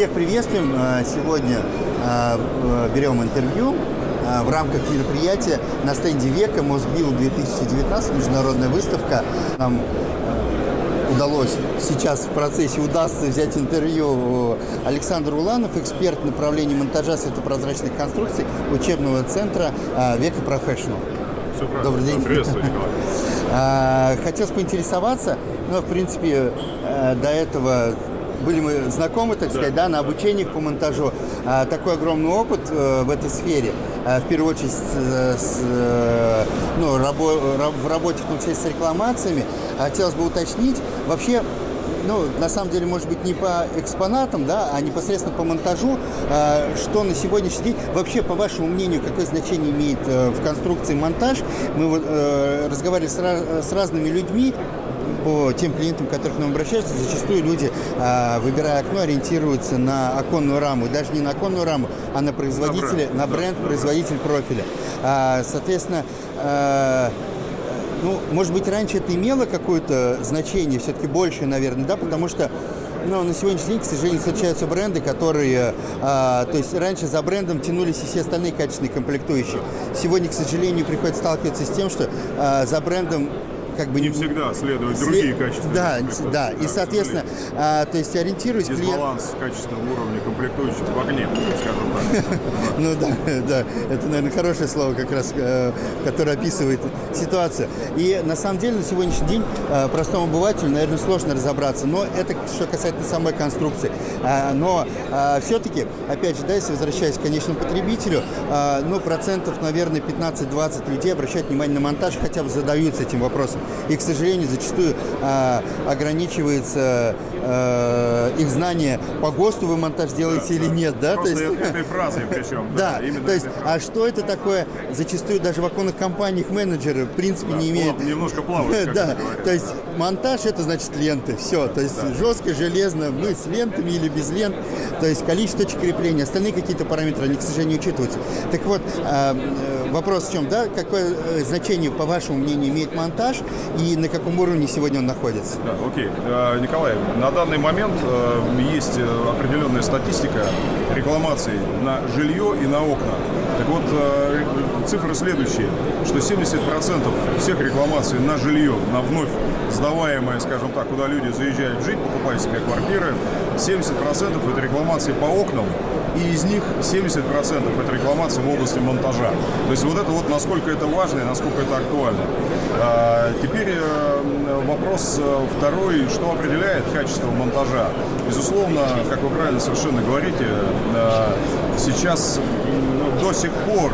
Всех приветствуем. Э, сегодня э, берем интервью э, в рамках мероприятия на стенде Века Мосбил 2019, международная выставка. Нам удалось сейчас в процессе удастся взять интервью Александр Уланов, эксперт направления монтажа светопрозрачных конструкций учебного центра Века Профессионал. Добрый день. Приветствую, Николай. Хотелось поинтересоваться, ну, в принципе, до этого были мы знакомы, так сказать, да, на обучениях по монтажу. А, такой огромный опыт э, в этой сфере, а, в первую очередь с, с, э, ну, рабо, в работе, в том числе с рекламациями. Хотелось бы уточнить, вообще ну, на самом деле, может быть, не по экспонатам, да, а непосредственно по монтажу, э, что на сегодняшний день, вообще, по вашему мнению, какое значение имеет э, в конструкции монтаж? Мы вот, э, разговаривали с, с разными людьми, по тем клиентам, которых к нам обращаются, зачастую люди, а, выбирая окно, ориентируются на оконную раму. Даже не на оконную раму, а на производителя, на бренд, на бренд производитель профиля. А, соответственно, а, ну, может быть, раньше это имело какое-то значение, все-таки больше, наверное, да, потому что ну, на сегодняшний день, к сожалению, встречаются бренды, которые, а, то есть раньше за брендом тянулись и все остальные качественные комплектующие. Сегодня, к сожалению, приходится сталкиваться с тем, что а, за брендом как бы... Не всегда следуют след... другие качества. Да, да, и, соответственно, а, то есть ориентируясь... Дисбаланс клиент... качественного уровня комплектующих в огне, скажем так. Ну да, да, это, наверное, хорошее слово как раз, э, которое описывает ситуацию. И на самом деле на сегодняшний день э, простому обывателю, наверное, сложно разобраться, но это что касается самой конструкции. А, но все-таки, опять же, да, если возвращаясь к конечному потребителю, ну, процентов, наверное, 15-20 людей обращают внимание на монтаж, хотя бы задаются этим вопросом и, к сожалению, зачастую э, ограничивается э, их знание по ГОСТу вы монтаж делаете да, или да. нет, да? Просто то есть, этой фразой причем. Да, да то есть, а что это такое, зачастую даже в оконных компаниях менеджеры в принципе да, не имеют... Немножко плавают, Да, то есть монтаж это значит ленты, все, то есть да. жестко, железно, мы с лентами или без лент, то есть количество точек крепления, остальные какие-то параметры, они, к сожалению, учитываются. Так вот, э, вопрос в чем, да, какое э, значение, по вашему мнению, имеет монтаж и на каком уровне сегодня он находится? Да, окей. Э, Николай, на данный момент э, есть определенная статистика рекламаций на жилье и на окна. Так вот, цифры следующие, что 70% всех рекламаций на жилье, на вновь сдаваемое, скажем так, куда люди заезжают жить, покупая себе квартиры, 70% это рекламации по окнам, и из них 70% это рекламация в области монтажа. То есть вот это вот насколько это важно и насколько это актуально. А, теперь э, вопрос э, второй, что определяет качество монтажа. Безусловно, как вы правильно совершенно говорите, э, сейчас до сих пор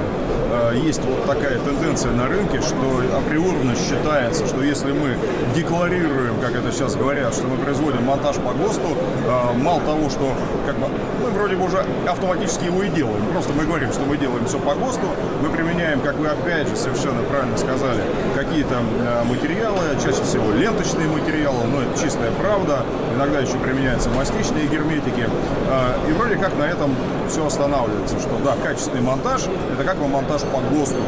есть вот такая тенденция на рынке, что априорно считается, что если мы декларируем, как это сейчас говорят, что мы производим монтаж по ГОСТу, э, мало того, что как бы, мы вроде бы уже автоматически его и делаем. Просто мы говорим, что мы делаем все по ГОСТу, мы применяем, как вы опять же совершенно правильно сказали, какие-то э, материалы, чаще всего ленточные материалы, но это чистая правда, иногда еще применяются мастичные герметики, и вроде как на этом все останавливается, что да, качественный монтаж, это как бы монтаж по ГОСТу.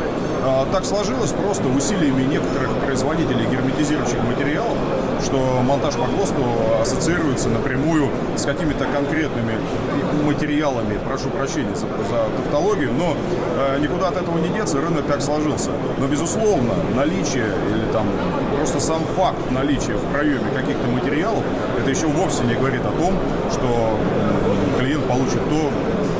А, так сложилось просто усилиями некоторых производителей герметизирующих материалов, что монтаж по ГОСТу ассоциируется напрямую с какими-то конкретными материалами, прошу прощения за, за тавтологию, но э, никуда от этого не деться, рынок так сложился. Но, безусловно, наличие или там просто сам факт наличия в проеме каких-то материалов, это еще вовсе не говорит о том, что клиент получит то,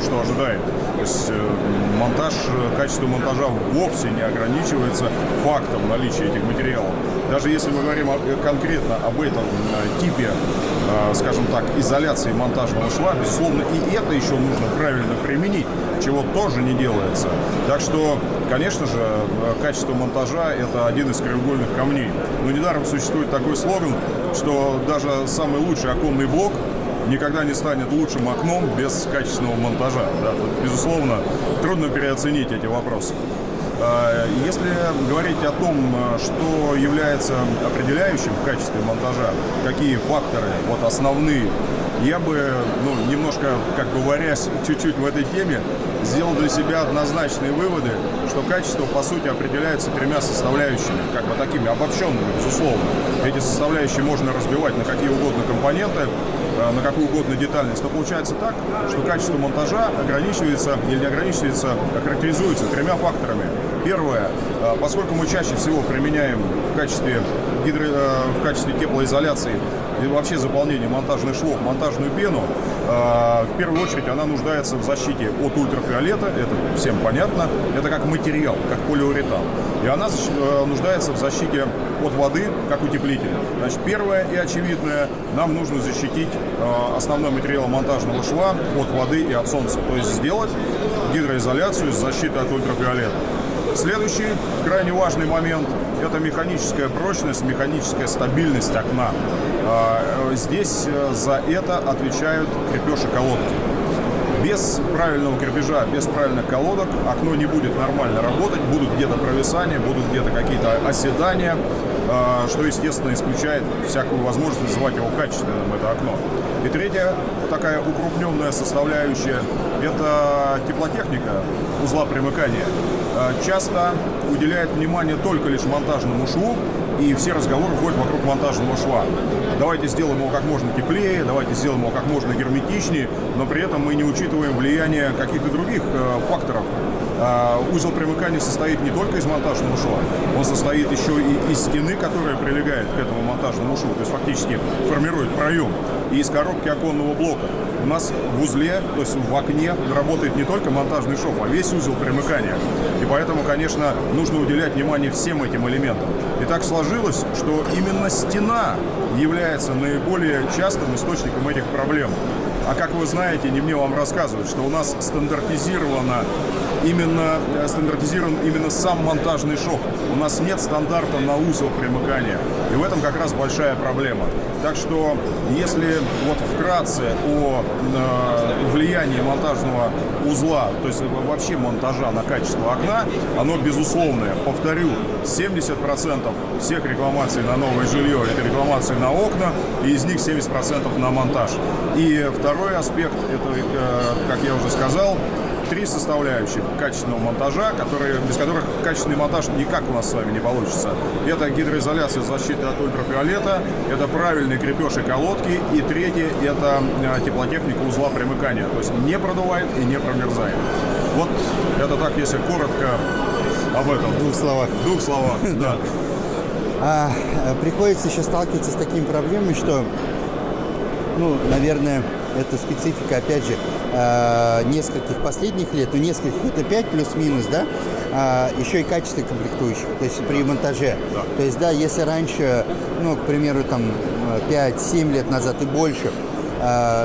что ожидает. То есть э, монтаж, качество монтажа вовсе не ограничивается фактом наличия этих материалов. Даже если мы говорим конкретно об этом э, типе, э, скажем так, изоляции монтажного шва, безусловно, и это еще нужно правильно применить, чего тоже не делается. Так что, конечно же, качество монтажа – это один из краеугольных камней. Но недаром существует такой слоган, что даже самый лучший оконный блок – никогда не станет лучшим окном без качественного монтажа. Да, тут, безусловно, трудно переоценить эти вопросы. А, если говорить о том, что является определяющим в качестве монтажа, какие факторы вот основные, я бы, ну, немножко, как бы варясь чуть-чуть в этой теме, сделал для себя однозначные выводы, что качество, по сути, определяется тремя составляющими, как бы такими обобщенными, безусловно. Эти составляющие можно разбивать на какие угодно компоненты, э, на какую угодно детальность, то получается так, что качество монтажа ограничивается или не ограничивается, а характеризуется тремя факторами. Первое, э, поскольку мы чаще всего применяем качестве, гидро, в качестве теплоизоляции и вообще заполнения монтажных швов монтажную пену, в первую очередь она нуждается в защите от ультрафиолета, это всем понятно, это как материал, как полиуретан. И она нуждается в защите от воды, как утеплитель. Значит, первое и очевидное, нам нужно защитить э, основной материал монтажного шва от воды и от солнца. То есть сделать гидроизоляцию с защитой от ультрафиолета. Следующий крайне важный момент – это механическая прочность, механическая стабильность окна. Э, здесь э, за это отвечают крепеж колодки. Без правильного крепежа, без правильных колодок окно не будет нормально работать, будут где-то провисания, будут где-то какие-то оседания, а, что, естественно, исключает всякую возможность называть его качественным, это окно. И третья такая укрупненная составляющая – это теплотехника узла примыкания. А, часто уделяет внимание только лишь монтажному шву, и все разговоры ходят вокруг монтажного шва. Давайте сделаем его как можно теплее, давайте сделаем его как можно герметичнее, но при этом мы не учитываем влияние каких-то других э, факторов, а, узел примыкания состоит не только из монтажного шва, он состоит еще и из стены, которая прилегает к этому монтажному шву, то есть фактически формирует проем, и из коробки оконного блока. У нас в узле, то есть в окне работает не только монтажный шов, а весь узел примыкания. И поэтому, конечно, нужно уделять внимание всем этим элементам. И так сложилось, что именно стена является наиболее частым источником этих проблем. А как вы знаете, не мне вам рассказывать, что у нас стандартизировано именно э, стандартизирован именно сам монтажный шов. У нас нет стандарта на узел примыкания. И в этом как раз большая проблема. Так что, если вот вкратце о э, влиянии монтажного узла, то есть вообще монтажа на качество окна, оно безусловное. Повторю, 70% всех рекламаций на новое жилье – это рекламации на окна, и из них 70% на монтаж. И второй аспект, это, э, как я уже сказал, три составляющих качественного монтажа, которые, без которых качественный монтаж никак у нас с вами не получится. Это гидроизоляция защиты от ультрафиолета, это правильный крепеж и колодки, и третье – это э, теплотехника узла примыкания, то есть не продувает и не промерзает. Вот это так, если коротко об этом. В двух словах. В двух словах, да. А, приходится еще сталкиваться с такими проблемами, что, ну, наверное, это специфика, опять же, э, нескольких последних лет, ну, нескольких, это 5 плюс-минус, да, а, еще и качество комплектующих, то есть при монтаже. Да. То есть, да, если раньше, ну, к примеру, там 5-7 лет назад и больше,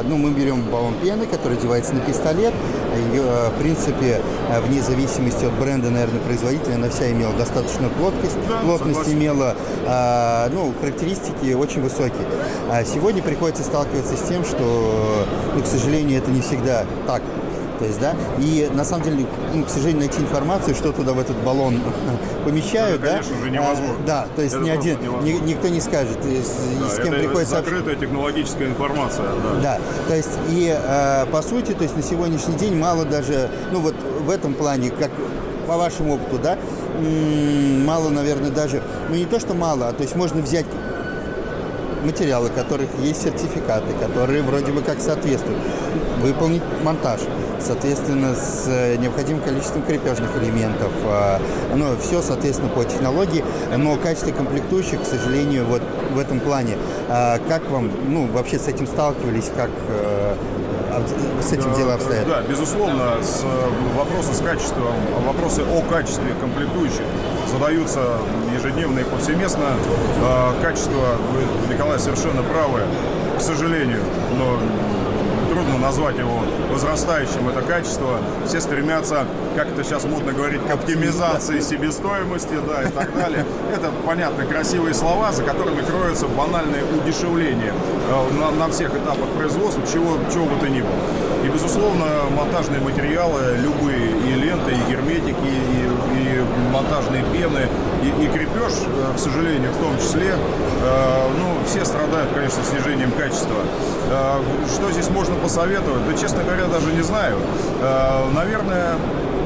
ну, мы берем баллон пены, который одевается на пистолет. Ее, а, в принципе, а, вне зависимости от бренда, наверное, производителя, она вся имела достаточную плоскость. Да, плотность согласен. имела, ну, характеристики очень высокие. А сегодня приходится сталкиваться с тем, что, ну, к сожалению, это не всегда так. То есть, да, и на самом деле, ну, к сожалению, найти информацию, что туда в этот баллон помещают, это, конечно, да, уже невозможно. А, да, то есть ни один, ни, никто не скажет, с, да, с кем это приходится. Закрытая технологическая информация, да. Да, то есть и э, по сути, то есть на сегодняшний день мало даже, ну вот в этом плане, как по вашему опыту, да, мало, наверное, даже, ну не то, что мало, а то есть можно взять материалы, которых есть сертификаты, которые вроде бы как соответствуют, выполнить монтаж, соответственно, с э, необходимым количеством крепежных элементов. А, ну, все, соответственно, по технологии, но качество комплектующих, к сожалению, вот в этом плане. А, как вам, ну, вообще с этим сталкивались, как э, с этим дело обстоят? Да, безусловно, с, вопросы с качеством, вопросы о качестве комплектующих задаются ежедневно и повсеместно. Качество, вы, Николай, совершенно правы, к сожалению, но трудно назвать его возрастающим, это качество. Все стремятся, как это сейчас модно говорить, к оптимизации себестоимости, да, и так далее. Это, понятно, красивые слова, за которыми кроется банальное удешевление э, на, на всех этапах производства, чего, чего бы то ни было. И, безусловно, монтажные материалы, любые, и ленты, и герметики, и, и монтажные пены, и, и крепеж, э, к сожалению, в том числе, э, ну, все страдают, конечно, снижением качества. Что здесь можно посоветовать? Да, честно говоря, даже не знаю. Наверное,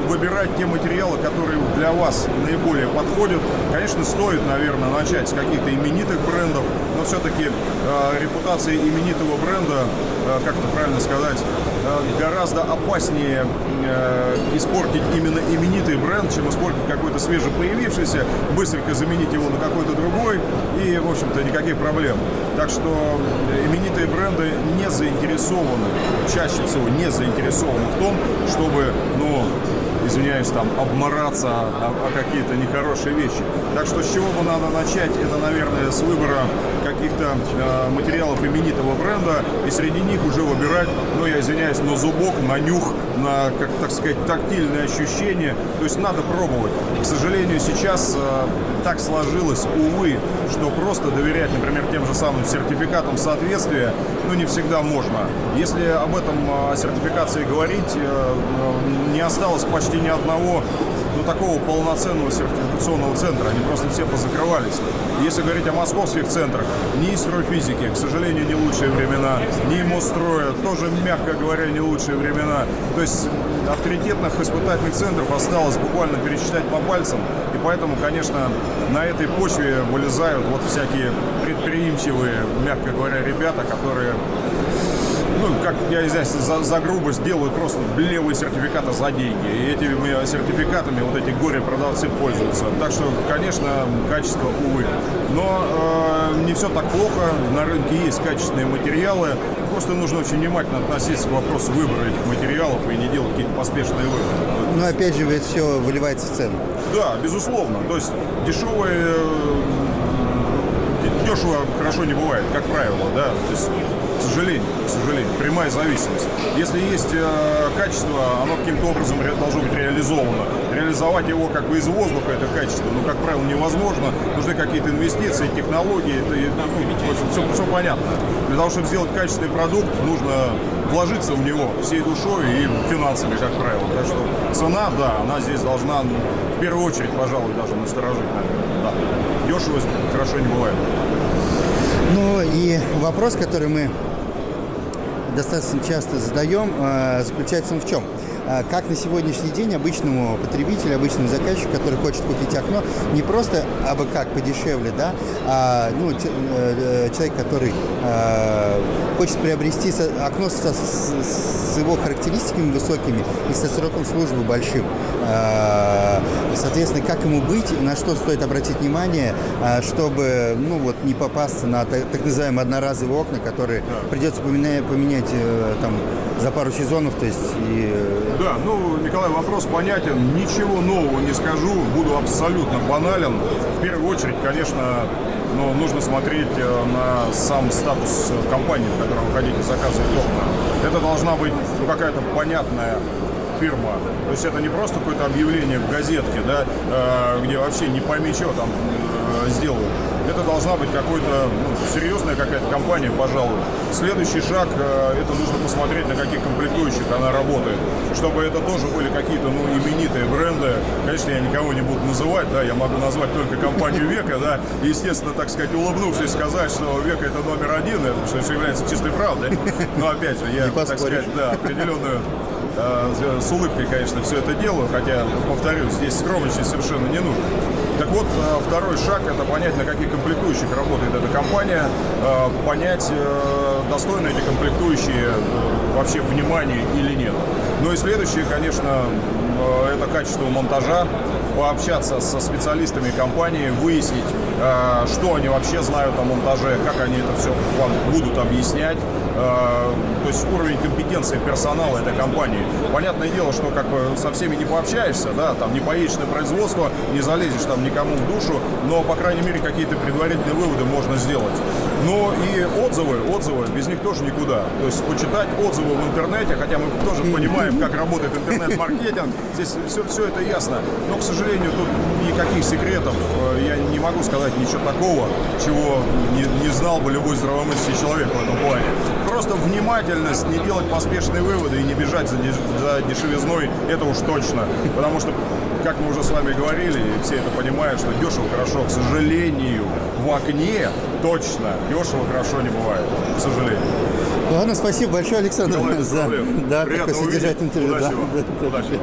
выбирать те материалы, которые для вас наиболее подходят. Конечно, стоит, наверное, начать с каких-то именитых брендов, но все-таки э, репутация именитого бренда, э, как это правильно сказать, э, гораздо опаснее э, испортить именно именитый бренд, чем испортить какой-то свежепоявившийся, быстренько заменить его на какой-то другой, и, в общем-то, никаких проблем. Так что именитые бренды не заинтересованы, чаще всего не заинтересованы в том, чтобы, ну, извиняюсь, там, обмораться о, о какие-то нехорошие вещи. Так что с чего бы надо начать, это, наверное, с выбора каких-то э, материалов именитого бренда, и среди них уже выбирать, ну, я извиняюсь, на зубок, на нюх, на, как так сказать, тактильные ощущения. То есть надо пробовать. К сожалению, сейчас э, так сложилось, увы, что просто доверять, например, тем же самым сертификатам соответствия, ну, не всегда можно. Если об этом, о сертификации говорить, э, не осталось почти ни одного такого полноценного сертификационного центра. Они просто все позакрывались. Если говорить о московских центрах, ни стройфизики, к сожалению, не лучшие времена, ни Мостроя, тоже, мягко говоря, не лучшие времена. То есть авторитетных испытательных центров осталось буквально пересчитать по пальцам. И поэтому, конечно, на этой почве вылезают вот всякие предприимчивые, мягко говоря, ребята, которые ну, как я извиняюсь, за, за грубость делают просто левые сертификаты за деньги. И этими сертификатами вот эти горе-продавцы пользуются. Так что, конечно, качество, увы. Но э, не все так плохо. На рынке есть качественные материалы. Просто нужно очень внимательно относиться к вопросу выбора этих материалов и не делать какие-то поспешные выводы. Но опять же, ведь все выливается в цену. Да, безусловно. То есть дешевые э, дешево хорошо не бывает, как правило, да. То есть к сожалению, к сожалению, прямая зависимость. Если есть э, качество, оно каким-то образом должно быть реализовано. Реализовать его как бы из воздуха, это качество, ну, как правило, невозможно. Нужны какие-то инвестиции, технологии, это, ну, все, все понятно. Для того, чтобы сделать качественный продукт, нужно вложиться в него всей душой и финансами, как правило. Так что цена, да, она здесь должна в первую очередь, пожалуй, даже насторожить. Да. Дешево хорошо не бывает. Ну и вопрос, который мы достаточно часто задаем, э, заключается в чем? Э, как на сегодняшний день обычному потребителю, обычному заказчику, который хочет купить окно, не просто абы как подешевле, да, а ну, э, человек, который хочет приобрести окно со, с, с его характеристиками высокими и со сроком службы большим. Соответственно, как ему быть, на что стоит обратить внимание, чтобы ну, вот, не попасться на так, называемые одноразовые окна, которые придется поменять, поменять там, за пару сезонов. То есть, и... Да, ну, Николай, вопрос понятен. Ничего нового не скажу, буду абсолютно банален. В первую очередь, конечно, но нужно смотреть э, на сам статус компании, в которой вы хотите заказывать окна. Это должна быть ну, какая-то понятная фирма. То есть это не просто какое-то объявление в газетке, да, э, где вообще не пойми, что там э, сделают это должна быть какой-то ну, серьезная какая-то компания, пожалуй. Следующий шаг, э, это нужно посмотреть, на каких комплектующих она работает, чтобы это тоже были какие-то ну, именитые бренды. Конечно, я никого не буду называть, да, я могу назвать только компанию Века, да, и, естественно, так сказать, улыбнувшись, сказать, что Века это номер один, это, что является чистой правдой. Но опять же, я, так сказать, да, определенную э, с улыбкой, конечно, все это делаю, хотя, повторюсь, здесь скромничать совершенно не нужно. Так вот, э, второй шаг – это понять, на каких комплектующих работает эта компания, э, понять, э, достойны эти комплектующие вообще внимания или нет. Ну и следующее, конечно, это качество монтажа, пообщаться со специалистами компании, выяснить, что они вообще знают о монтаже, как они это все вам будут объяснять, Э, то есть уровень компетенции персонала этой компании. Понятное дело, что как бы со всеми не пообщаешься, да, там не поедешь на производство, не залезешь там никому в душу, но, по крайней мере, какие-то предварительные выводы можно сделать. Но и отзывы, отзывы, без них тоже никуда. То есть почитать отзывы в интернете, хотя мы тоже понимаем, как работает интернет-маркетинг, здесь все, все это ясно. Но, к сожалению, тут никаких секретов, э, я не могу сказать ничего такого, чего не, не знал бы любой здравомыслящий человек в этом плане просто внимательность, не делать поспешные выводы и не бежать за, за дешевизной, это уж точно. Потому что, как мы уже с вами говорили, и все это понимают, что дешево хорошо, к сожалению, в окне точно дешево хорошо не бывает, к сожалению. Ладно, спасибо большое, Александр, за да, такой содержательный интервью. Удачи. Да, да, Удачи.